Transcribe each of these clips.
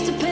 used to pay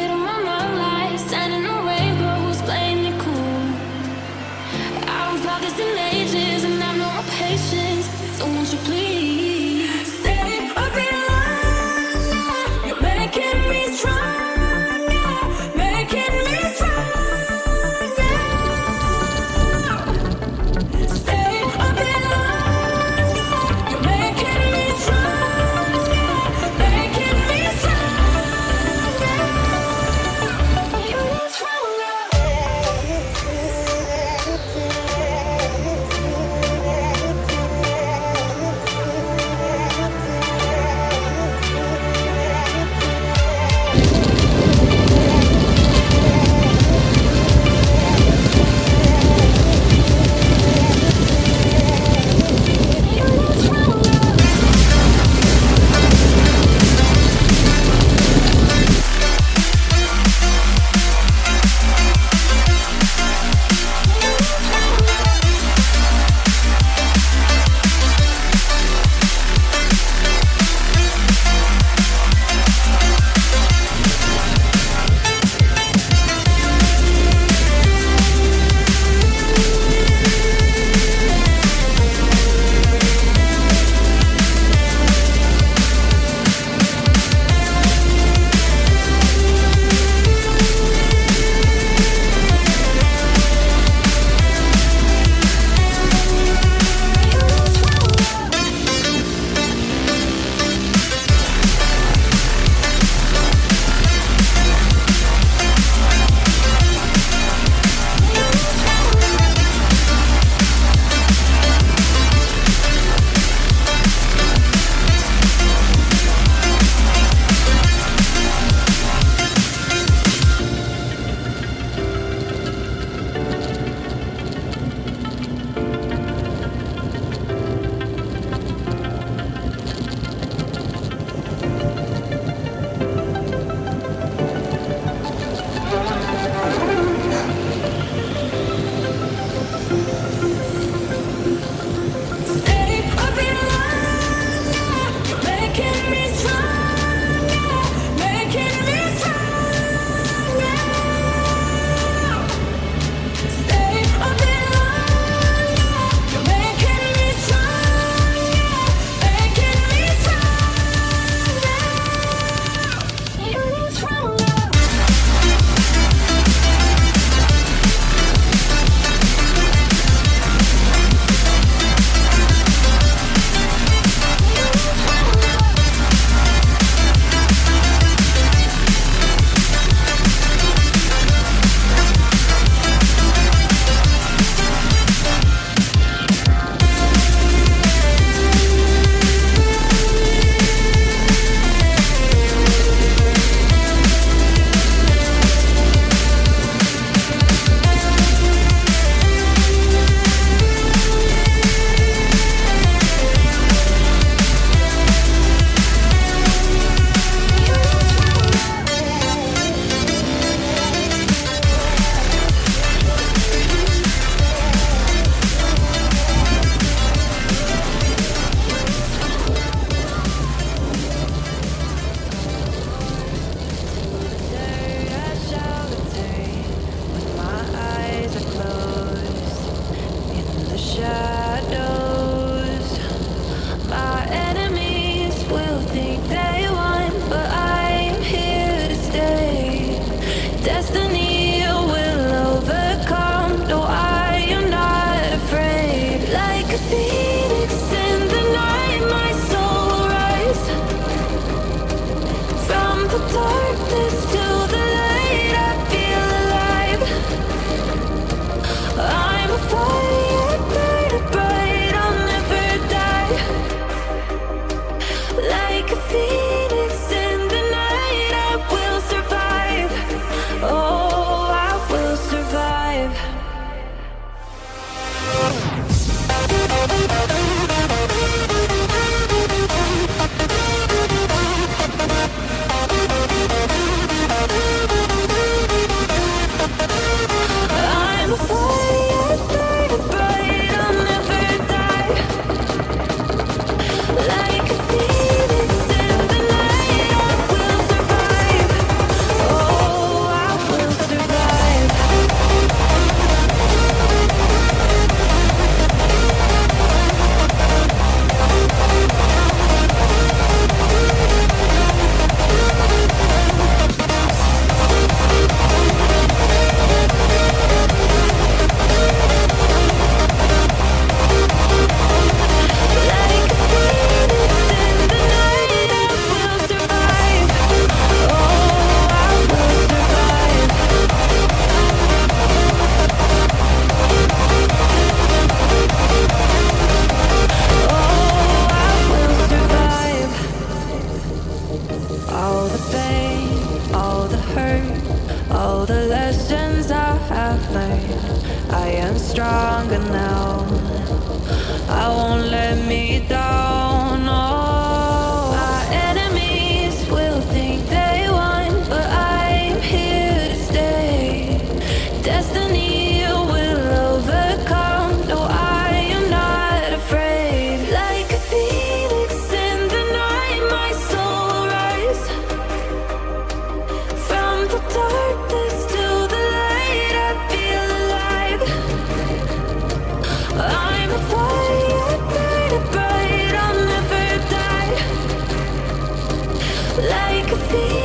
feel